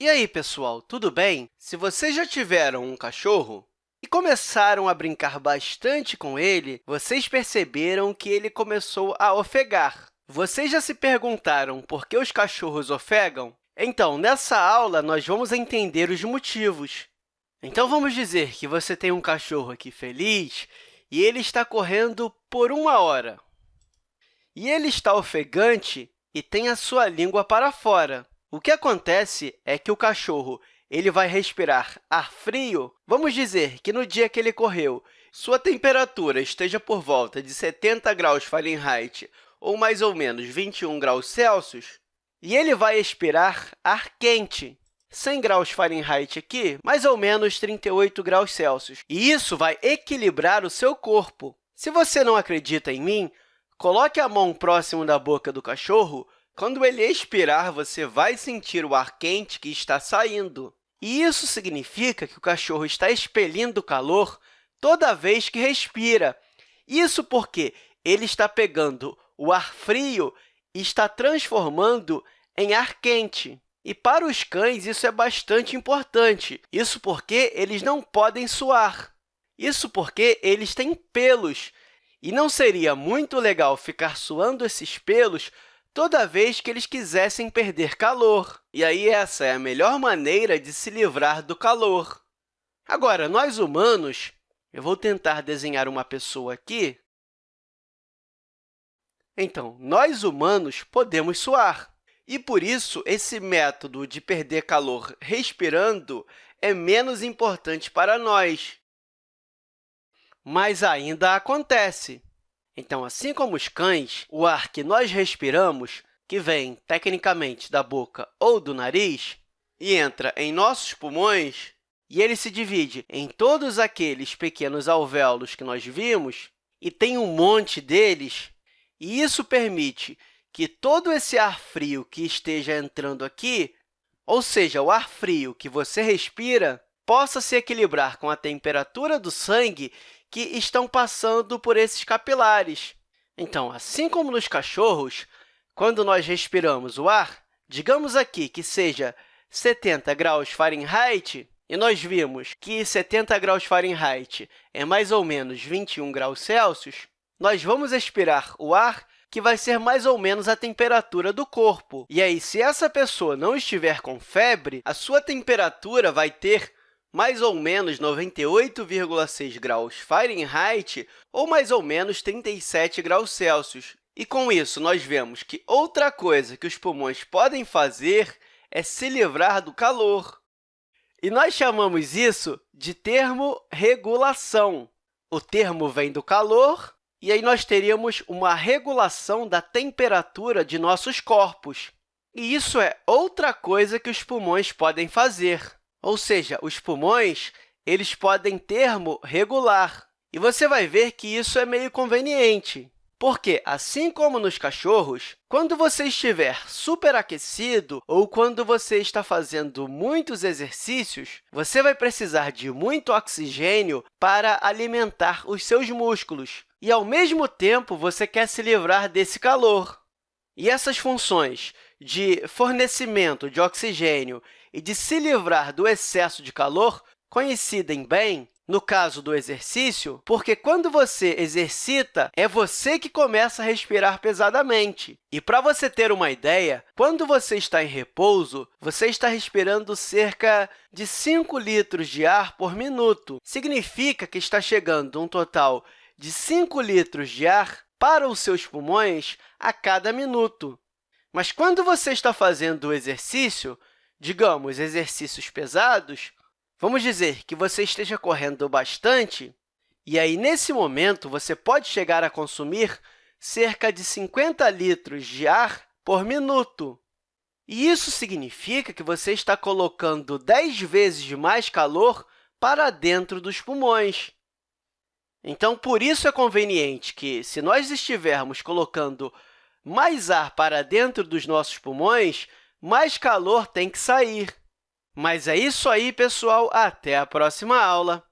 E aí, pessoal, tudo bem? Se vocês já tiveram um cachorro e começaram a brincar bastante com ele, vocês perceberam que ele começou a ofegar. Vocês já se perguntaram por que os cachorros ofegam? Então, nessa aula, nós vamos entender os motivos. Então, vamos dizer que você tem um cachorro aqui feliz e ele está correndo por uma hora. E ele está ofegante e tem a sua língua para fora. O que acontece é que o cachorro ele vai respirar ar frio. Vamos dizer que no dia que ele correu, sua temperatura esteja por volta de 70 graus Fahrenheit ou mais ou menos 21 graus Celsius, e ele vai expirar ar quente. 100 graus Fahrenheit aqui, mais ou menos 38 graus Celsius. E isso vai equilibrar o seu corpo. Se você não acredita em mim, coloque a mão próximo da boca do cachorro. Quando ele expirar, você vai sentir o ar quente que está saindo. E isso significa que o cachorro está expelindo calor toda vez que respira. Isso porque ele está pegando o ar frio e está transformando em ar quente. E para os cães, isso é bastante importante. Isso porque eles não podem suar. Isso porque eles têm pelos. E não seria muito legal ficar suando esses pelos toda vez que eles quisessem perder calor. E aí, essa é a melhor maneira de se livrar do calor. Agora, nós humanos, eu vou tentar desenhar uma pessoa aqui. Então, nós humanos podemos suar. E, por isso, esse método de perder calor respirando é menos importante para nós. Mas ainda acontece. Então, assim como os cães, o ar que nós respiramos, que vem, tecnicamente, da boca ou do nariz, e entra em nossos pulmões, e ele se divide em todos aqueles pequenos alvéolos que nós vimos, e tem um monte deles, e isso permite que todo esse ar frio que esteja entrando aqui, ou seja, o ar frio que você respira, possa se equilibrar com a temperatura do sangue que estão passando por esses capilares. Então, assim como nos cachorros, quando nós respiramos o ar, digamos aqui que seja 70 graus Fahrenheit, e nós vimos que 70 graus Fahrenheit é mais ou menos 21 graus Celsius, nós vamos expirar o ar que vai ser mais ou menos a temperatura do corpo. E aí, se essa pessoa não estiver com febre, a sua temperatura vai ter mais ou menos 98,6 graus Fahrenheit ou mais ou menos 37 graus Celsius. E, com isso, nós vemos que outra coisa que os pulmões podem fazer é se livrar do calor. E nós chamamos isso de termorregulação. O termo vem do calor e aí nós teríamos uma regulação da temperatura de nossos corpos. E isso é outra coisa que os pulmões podem fazer. Ou seja, os pulmões eles podem termorregular. E você vai ver que isso é meio conveniente. Porque, assim como nos cachorros, quando você estiver superaquecido ou quando você está fazendo muitos exercícios, você vai precisar de muito oxigênio para alimentar os seus músculos. E, ao mesmo tempo, você quer se livrar desse calor. E essas funções de fornecimento de oxigênio e de se livrar do excesso de calor coincidem bem no caso do exercício, porque quando você exercita, é você que começa a respirar pesadamente. E para você ter uma ideia, quando você está em repouso, você está respirando cerca de 5 litros de ar por minuto. Significa que está chegando um total de 5 litros de ar para os seus pulmões a cada minuto. Mas quando você está fazendo o exercício, digamos, exercícios pesados, Vamos dizer que você esteja correndo bastante, e aí, nesse momento, você pode chegar a consumir cerca de 50 litros de ar por minuto. E isso significa que você está colocando 10 vezes mais calor para dentro dos pulmões. Então, por isso é conveniente que, se nós estivermos colocando mais ar para dentro dos nossos pulmões, mais calor tem que sair. Mas é isso aí, pessoal. Até a próxima aula!